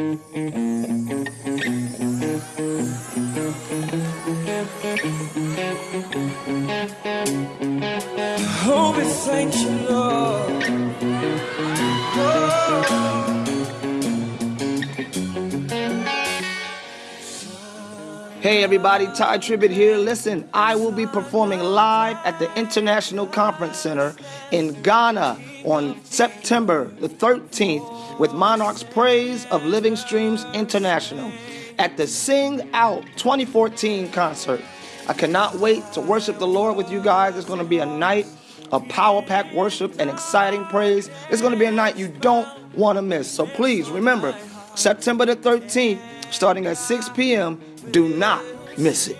Hey everybody, Tye Tribbett here. Listen, I will be performing live at the International Conference Center in Ghana on September the 13th with Monarchs Praise of Living Streams International at the Sing Out 2014 concert. I cannot wait to worship the Lord with you guys. It's going to be a night of power pack worship and exciting praise. It's going to be a night you don't want to miss. So please remember, September the 13th, starting at 6 p.m., do not miss it.